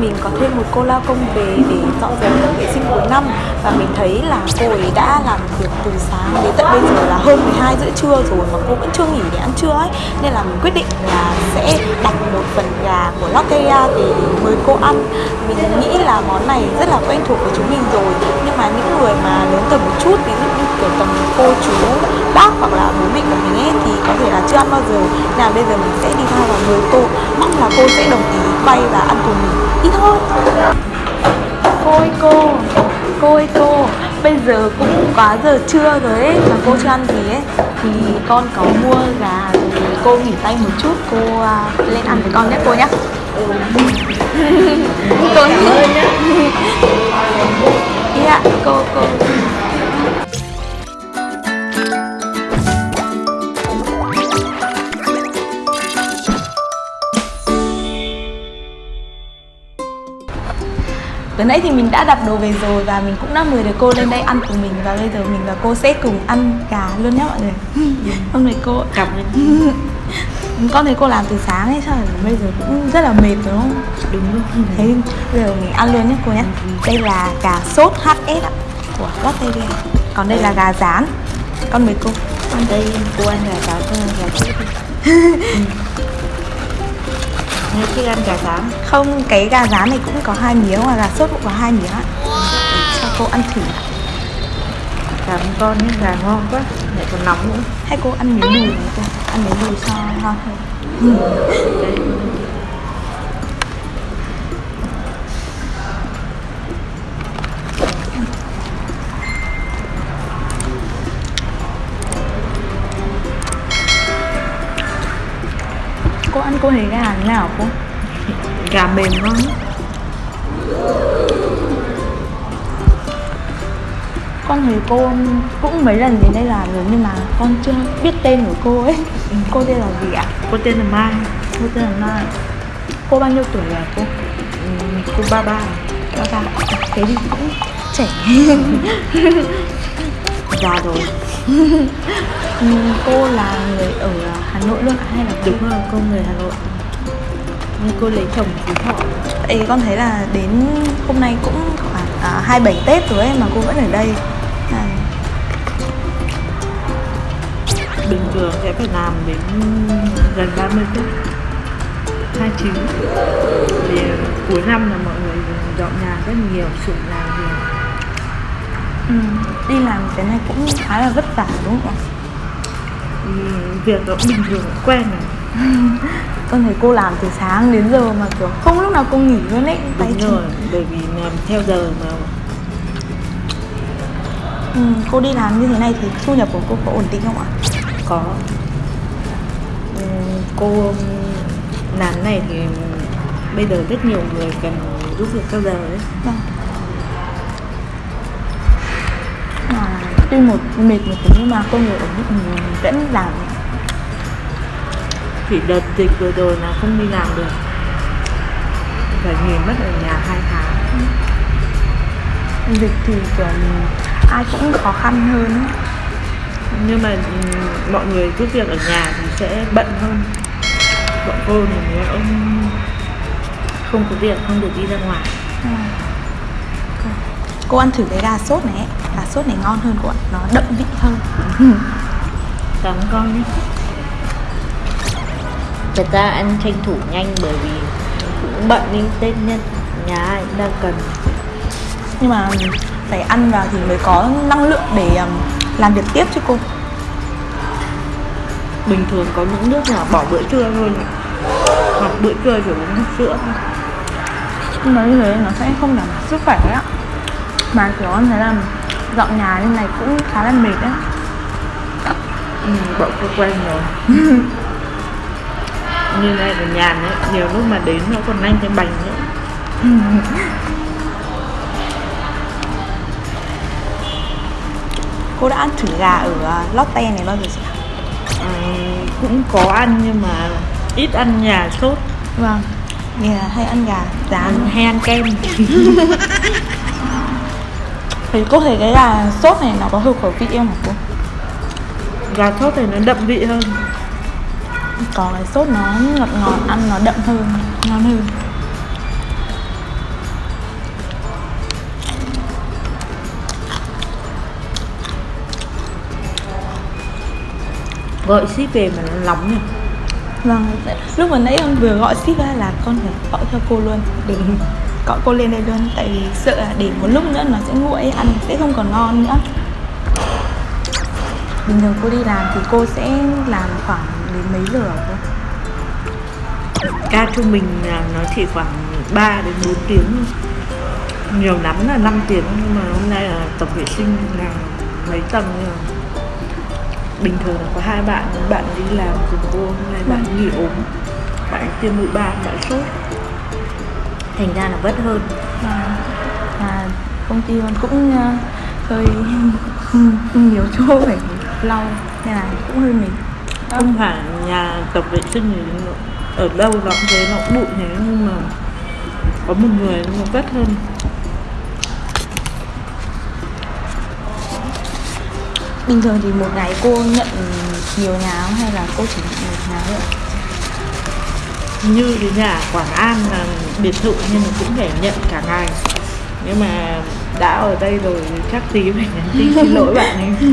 mình có thêm một cô lao công về để dọn dẹp tổng vệ sinh cuối năm. Và mình thấy là cô ấy đã làm việc từ sáng đến tận bây giờ là hơn 12 rưỡi trưa rồi mà cô vẫn chưa nghỉ để ăn trưa ấy. Nên là mình quyết định là sẽ đặt một phần gà của Lotteria để mời cô ăn. Mình nghĩ là món này rất là quen thuộc với chúng mình rồi, nhưng mà những người mà lớn tầm một chút, ví dụ như kiểu tầm cô chú bác hoặc là bố mẹ của mình ấy, thì có thể là chưa ăn bao giờ. Nào là bây giờ mình sẽ đi thao và mời cô. Mong là cô sẽ đồng ý quay và ăn cùng mình đi thôi. Cô ơi cô cô ơi cô. Bây giờ cũng quá giờ trưa rồi ấy mà cô chưa ăn gì ấy. Thì con có mua gà rồi cô nghỉ tay một chút cô uh, lên ăn với con nhé cô nhé. Cô nghỉ nhé. Dạ cô cô nãy thì mình đã đặt đồ về rồi và mình cũng đã mời được cô lên đây ăn cùng mình và bây giờ mình và cô sẽ cùng ăn gà luôn nhé mọi người. Hôm nay cô Cảm ơn con thấy cô làm từ sáng ấy sao bây giờ cũng rất là mệt đúng không? Đúng rồi Thế bây giờ mình ăn luôn nhé cô nhé. Đây là gà sốt HS ạ của Lotteria. Còn đây là gà rán. Con mời cô. Còn đây cô ăn gà rán thôi gà chết Nghe thích ăn gà rán Không, cái gà rán này cũng có hai miếng và gà sốt cũng có hai miếng ạ. Cho cô ăn thử. Cảm ơn con nhé, gà ngon quá Lại còn nóng nữa Hay cô ăn miếng đùi này cô? Ăn miếng đùi cho ngon hơn. Cô ăn cô thấy gà thế nào cô? Gà mềm ngon. Con thấy cô cũng mấy lần đến đây làm rồi nhưng mà con chưa biết tên của cô ấy. Cô tên là gì ạ? Cô tên là Mai Cô tên là Mai. Cô bao nhiêu tuổi rồi cô? Ừ, Cô ba ba Ba ba. Thế thì cũng trẻ. Già rồi cô là người ở Hà Nội luôn hay là Đúng. rồi, cô người Hà Nội? Nhưng cô lấy chồng Phú Thọ vì con thấy là đến hôm nay cũng khoảng à, 27 Tết rồi ấy mà cô vẫn ở đây. À, Bình thường sẽ phải làm đến gần 30 Tết 29 Thì cuối năm là mọi người dọn nhà rất nhiều, sụn nhà ừ, đi làm cái này cũng khá là vất vả đúng không ạ? Thì việc nó bình thường quen rồi Con thấy cô làm từ sáng đến giờ mà kiểu không lúc nào cô nghỉ luôn ấy. Đúng chân. rồi, bởi vì làm theo giờ mà Ừ, cô đi làm như thế này thì thu nhập của cô có ổn định không ạ? có Ừ, Cô làm này thì bây giờ rất nhiều người cần giúp việc theo giờ đấy Vâng. Tuy một mệt một tí nhưng mà công việc ổn định mình vẫn làm. Chỉ đợt dịch vừa rồi là không đi làm được Phải nghỉ mất ở nhà hai tháng Dịch thì kiểu ai cũng khó khăn hơn. Nhưng mà ừ, mọi người giúp việc ở nhà thì sẽ bận hơn Bọn cô thì nếu ông không có việc không được đi ra ngoài. Cô- Cô ăn thử cái gà sốt này ấy. Gà sốt này ngon hơn cô ạ, nó đậm vị hơn. Cảm ơn con nhé Thật ra ăn tranh thủ nhanh bởi vì cũng bận nên Tết nhân nhà ai cũng đang cần Nhưng mà phải ăn vào thì mới có năng lượng để um, làm việc tiếp chứ cô. Bình thường có những nước là bỏ bữa trưa thôi Hoặc bữa trưa chỉ uống sữa thôi Nhưng mà như thế nó sẽ không đảm bảo sức khỏe ạ. Mà kiểu em thấy là dọn nhà như này cũng khá là mệt đấy. ừ, Bọn cô quen rồi Như này là nhàn ấy Nhiều lúc mà đến nó còn nhanh cái bành nữa Cô đã ăn thử gà ở uh, Lotte này bao giờ chưa? à, Cũng có ăn nhưng mà ít ăn nhà sốt Vâng. Là hay ăn gà rán. ăn hay ăn kem Thì có thể cái gà sốt này nó có hợp khẩu vị em hả cô? Gà sốt này nó đậm vị hơn. Còn cái sốt nó ngọt ngọt, ăn nó đậm hơn, ngon hơn. Gọi ship về mà nó nóng nhỉ? Vâng, lúc mà nãy con vừa gọi ship ra là con phải gọi cho cô luôn. Đúng gọi cô lên đây luôn tại vì sợ là để một lúc nữa nó sẽ nguội ăn sẽ không còn ngon nữa. Bình thường cô đi làm thì cô sẽ làm khoảng đến mấy giờ cô? ca trung bình là nó chỉ khoảng 3 đến 4 tiếng. Nhiều lắm là 5 tiếng nhưng mà hôm nay là tập vệ sinh là mấy tầng nhưng mà bình thường là có hai bạn bạn đi làm cùng cô hôm nay bạn nghỉ ốm bạn tiêm mũi ba bạn sốt thành ra là vất hơn. Và, và công ty con cũng ờ, hơi nhiều chỗ phải lau nên là cũng hơi mệt. Không phải nhà tập vệ sinh thì ở đâu nó cũng thế nó cũng bụi thế nhưng mà có một người nó vất hơn. Bình thường thì một ngày cô nhận nhiều nhà không? Hay là cô chỉ nhận một nhà thôi? Như cái nhà Quảng An là biệt thự nhưng mà cũng phải nhận cả ngày. Nhưng mà đã ở đây rồi chắc tí phải nhắn tin xin lỗi bạn ấy.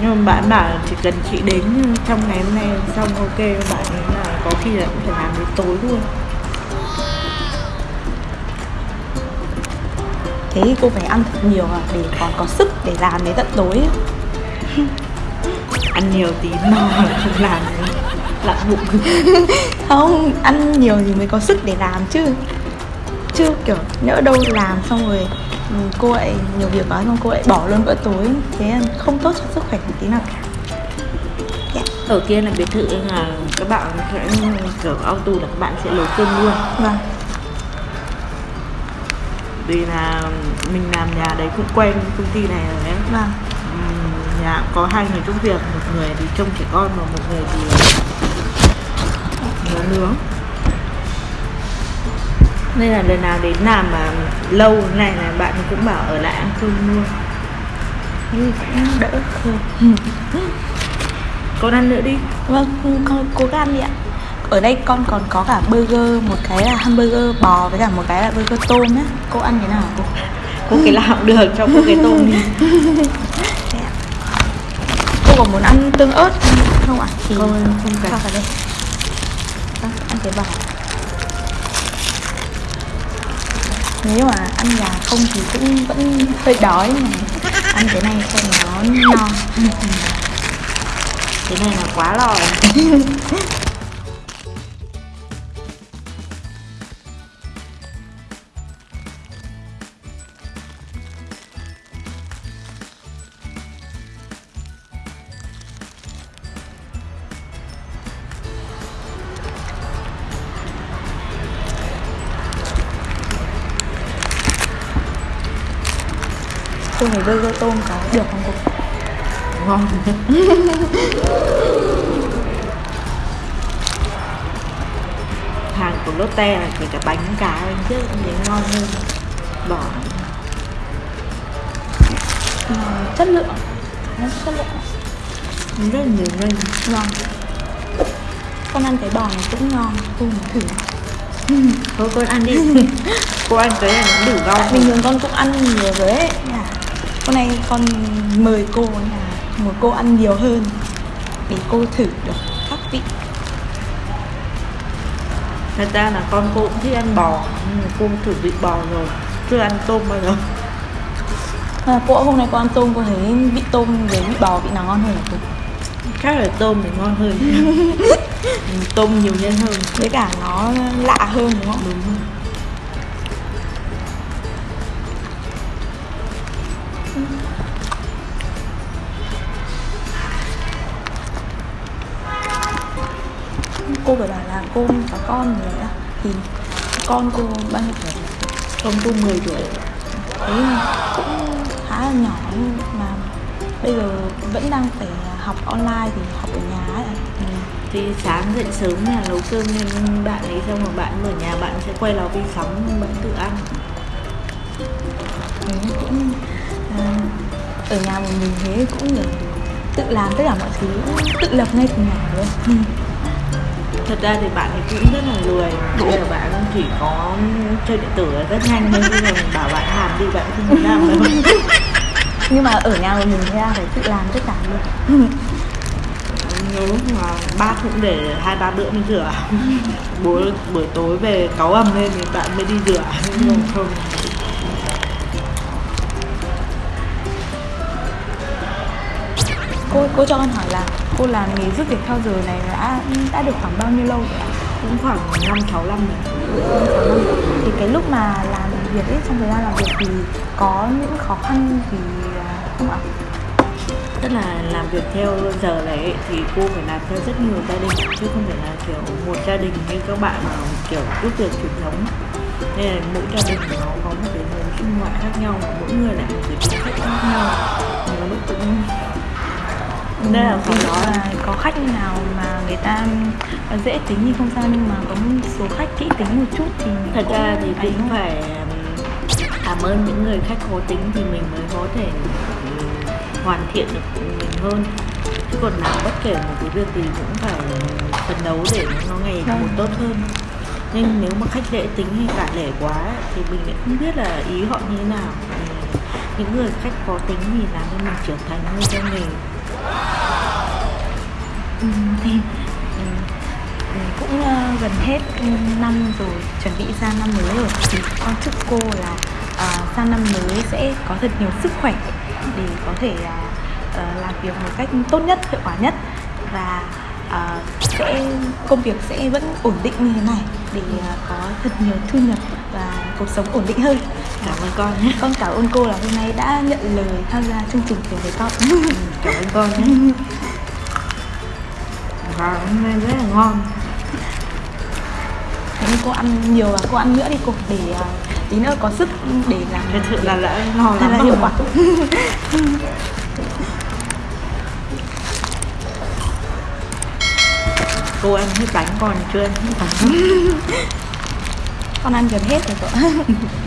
Nhưng mà bạn bảo chỉ cần chị đến trong ngày hôm nay xong ok bạn ấy là có khi là cũng phải làm đến tối luôn. Thế thì cô phải ăn thật nhiều à để còn có sức để làm đến tận tối ăn nhiều tí no là không làm lặn bụng không ăn nhiều thì mới có sức để làm chứ. Chứ kiểu nhỡ đâu làm xong rồi ừ, cô lại nhiều việc quá xong cô lại bỏ luôn bữa tối. Thế không tốt cho sức khỏe một tí nào cả. Ở kia là biệt thự là các bạn sẽ kiểu auto là các bạn sẽ nấu cơm luôn. Vâng. Vì là mình làm nhà đấy cũng quen công ty này rồi ấy vâng. Nhà có hai người giúp việc một người thì trông trẻ con và một người thì nấu nướng. Nên là lần nào đến làm mà lâu này là bạn cũng bảo ở lại ăn cơm luôn. Thì cũng đỡ hơn con ăn nữa đi. Vâng con cố gắng đi ạ. Ở đây con còn có cả burger một cái là hamburger bò với cả một cái là burger tôm á cô ăn thế nào cô? Cô cái nào cũng được cho cô cái tôm đi. Cô có muốn ăn tương ớt không ạ? Thì Không, không cần. đây cái bò nếu mà ăn gà không thì cũng vẫn hơi đói mà ăn cái này cho nó no. Cái này là quá lò cô thấy burger tôm có được không cô? Ngon. Hàng của Lotte là kể cả bánh cá trước cũng thấy ngon hơn. Bỏ. Mà chất lượng. Nó chất lượng. Rất là nhiều nhân vâng con ăn cái bò này cũng ngon. Muốn thử. Thôi con ăn đi. Cô ăn cái này nó đủ rau tại bình thường con cũng ăn nhiều rồi ấy. Là hôm nay con mời cô là một cô ăn nhiều hơn để cô thử được các vị. Thật ra là con cô cũng thích ăn bò nhưng cô thử vị bò rồi chưa ăn tôm bao giờ. À, cô hôm nay cô ăn tôm cô thấy vị tôm với vị bò vị nào ngon hơn hả cô? Chắc là tôm thì ngon hơn. Tôm nhiều nhân hơn. Với cả nó lạ hơn đúng không? Đúng cô có con rồi ạ thì con cô bao nhiêu tuổi? Con cô 10 tuổi. Thấy cũng khá là nhỏ mà bây giờ vẫn đang phải học online thì học ở nhà ấy. Ừ. thì sáng dậy sớm là nấu cơm nên bạn ấy xong rồi bạn ở nhà bạn sẽ quay lò vi sóng bạn tự ăn. Thế cũng à, ở nhà một mình thế cũng được. Tự làm tất cả mọi thứ tự lập ngay từ nhỏ luôn thật ra thì bạn ấy cũng rất là lười. Bây giờ bạn chỉ có chơi điện tử rất nhanh nhưng mà mình bảo bạn làm đi bạn không muốn làm đâu nhưng mà ở nhà một mình ra phải tự làm tất cả luôn. Nếu mà bát cũng để hai ba bữa mới rửa. Buổi buổi tối về cáu ầm lên thì bạn mới đi rửa. Nhưng mà không. Cô cô cho con hỏi là cô làm nghề giúp việc theo giờ này đã đã được khoảng bao nhiêu lâu rồi ạ? Cũng khoảng năm sáu năm rồi. Năm, sáu năm. thì cái lúc mà làm việc ấy trong thời gian làm việc thì có những khó khăn gì à, không ạ? Tức là làm việc theo giờ này ấy, thì cô phải làm theo rất nhiều gia đình chứ không phải là kiểu một gia đình như các bạn mà kiểu giúp việc truyền thống. Nên là mỗi gia đình nó có một cái hướng sinh hoạt khác nhau mỗi người lại một cái cách khác nhau. Thì nó cũng nên là phải dụ nói là có khách nào mà người ta dễ tính thì không sao nhưng mà có một số khách kỹ tính một chút thì thật ra thì cũng thôi. phải um, cảm ơn những người khách khó tính thì mình mới có thể um, hoàn thiện được mình hơn. Chứ còn làm bất kể một cái việc gì cũng phải phấn đấu để nó ngày Vâng. một tốt hơn. Nhưng nếu mà khách dễ tính hay cả lẻ quá thì mình lại không biết là ý họ như thế nào. Thì những người khách khó tính thì làm cho mình trưởng thành hơn trong nghề Ừ, ừ, ừ, cũng ờ, gần hết năm rồi chuẩn bị sang năm mới rồi. Thì con chúc cô là ờ, sang năm mới sẽ có thật nhiều sức khỏe để có thể ờ, ờ, làm việc một cách tốt nhất hiệu quả nhất. Và ờ, sẽ công việc sẽ vẫn ổn định như thế này để ờ, có thật nhiều thu nhập và cuộc sống ổn định hơn. Cảm ơn con nhé. Con cảm ơn cô là hôm nay đã nhận lời tham gia chương trình cùng với con. Cảm ơn con nhé và hôm nay rất là ngon. Thế nên cô ăn nhiều và cô ăn nữa đi cô để ờ, tí nữa có sức để làm thật sự là đã ngon lắm là hiệu quả. Cô ăn hết bánh còn chưa ăn hết bánh? Con ăn gần hết rồi cô